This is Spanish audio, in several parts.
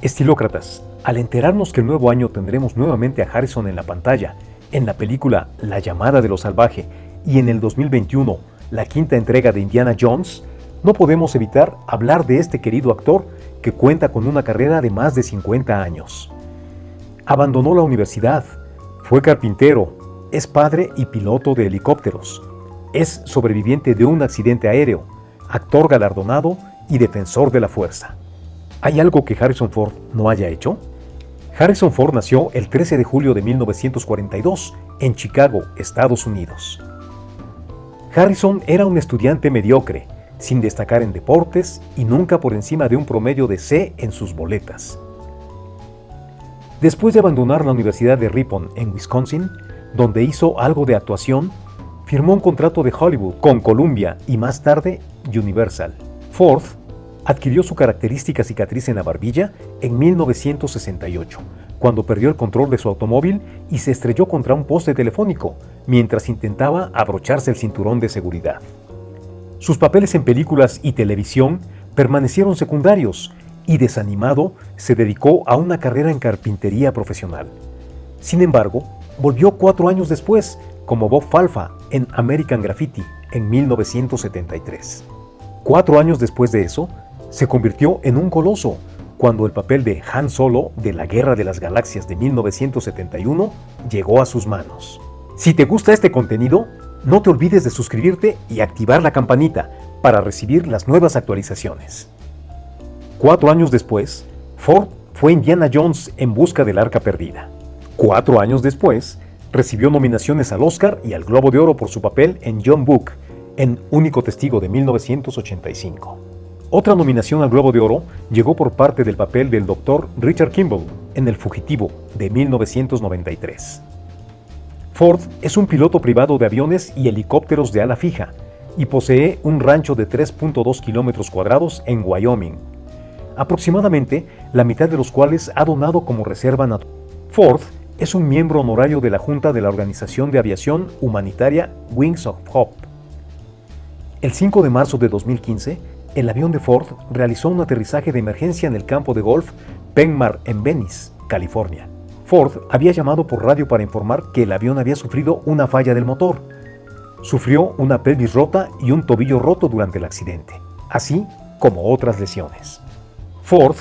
Estilócratas, al enterarnos que el nuevo año tendremos nuevamente a Harrison en la pantalla, en la película La llamada de lo salvaje y en el 2021 la quinta entrega de Indiana Jones, no podemos evitar hablar de este querido actor que cuenta con una carrera de más de 50 años. Abandonó la universidad, fue carpintero, es padre y piloto de helicópteros, es sobreviviente de un accidente aéreo, actor galardonado y defensor de la fuerza. ¿Hay algo que Harrison Ford no haya hecho? Harrison Ford nació el 13 de julio de 1942 en Chicago, Estados Unidos. Harrison era un estudiante mediocre, sin destacar en deportes y nunca por encima de un promedio de C en sus boletas. Después de abandonar la Universidad de Ripon en Wisconsin, donde hizo algo de actuación, firmó un contrato de Hollywood con Columbia y más tarde Universal. Ford adquirió su característica cicatriz en la barbilla en 1968, cuando perdió el control de su automóvil y se estrelló contra un poste telefónico mientras intentaba abrocharse el cinturón de seguridad. Sus papeles en películas y televisión permanecieron secundarios y desanimado se dedicó a una carrera en carpintería profesional. Sin embargo, volvió cuatro años después como Bob Falfa en American Graffiti en 1973. Cuatro años después de eso, se convirtió en un coloso cuando el papel de Han Solo de la Guerra de las Galaxias de 1971 llegó a sus manos. Si te gusta este contenido, no te olvides de suscribirte y activar la campanita para recibir las nuevas actualizaciones. Cuatro años después, Ford fue Indiana Jones en busca del arca perdida. Cuatro años después, recibió nominaciones al Oscar y al Globo de Oro por su papel en John Book, en Único Testigo de 1985. Otra nominación al Globo de Oro llegó por parte del papel del Dr. Richard Kimball en El Fugitivo de 1993. Ford es un piloto privado de aviones y helicópteros de ala fija y posee un rancho de 3.2 kilómetros cuadrados en Wyoming, aproximadamente la mitad de los cuales ha donado como reserva natural. Ford es un miembro honorario de la Junta de la Organización de Aviación Humanitaria Wings of Hope. El 5 de marzo de 2015, el avión de Ford realizó un aterrizaje de emergencia en el campo de golf Penmar en Venice, California. Ford había llamado por radio para informar que el avión había sufrido una falla del motor. Sufrió una pelvis rota y un tobillo roto durante el accidente, así como otras lesiones. Ford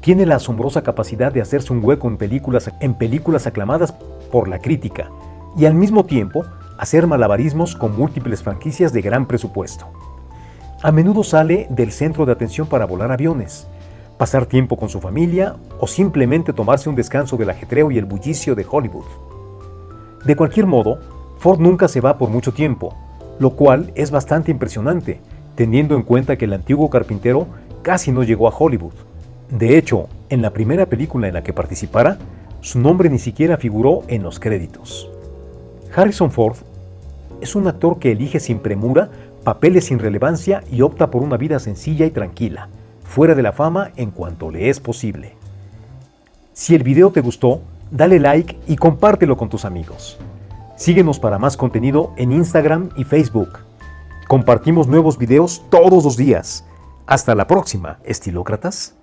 tiene la asombrosa capacidad de hacerse un hueco en películas, en películas aclamadas por la crítica y al mismo tiempo hacer malabarismos con múltiples franquicias de gran presupuesto. A menudo sale del centro de atención para volar aviones, pasar tiempo con su familia o simplemente tomarse un descanso del ajetreo y el bullicio de Hollywood. De cualquier modo, Ford nunca se va por mucho tiempo, lo cual es bastante impresionante, teniendo en cuenta que el antiguo carpintero casi no llegó a Hollywood. De hecho, en la primera película en la que participara, su nombre ni siquiera figuró en los créditos. Harrison Ford es un actor que elige sin premura papeles sin relevancia y opta por una vida sencilla y tranquila, fuera de la fama en cuanto le es posible. Si el video te gustó, dale like y compártelo con tus amigos. Síguenos para más contenido en Instagram y Facebook. Compartimos nuevos videos todos los días. Hasta la próxima, estilócratas.